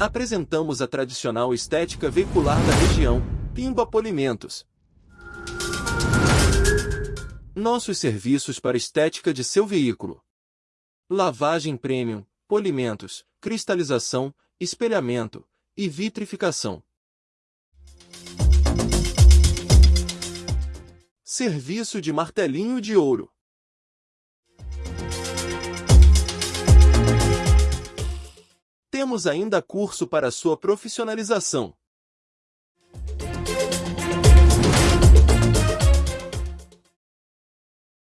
Apresentamos a tradicional estética veicular da região, Pimba Polimentos. Nossos serviços para estética de seu veículo. Lavagem premium, polimentos, cristalização, espelhamento e vitrificação. Serviço de martelinho de ouro. Temos ainda curso para sua profissionalização.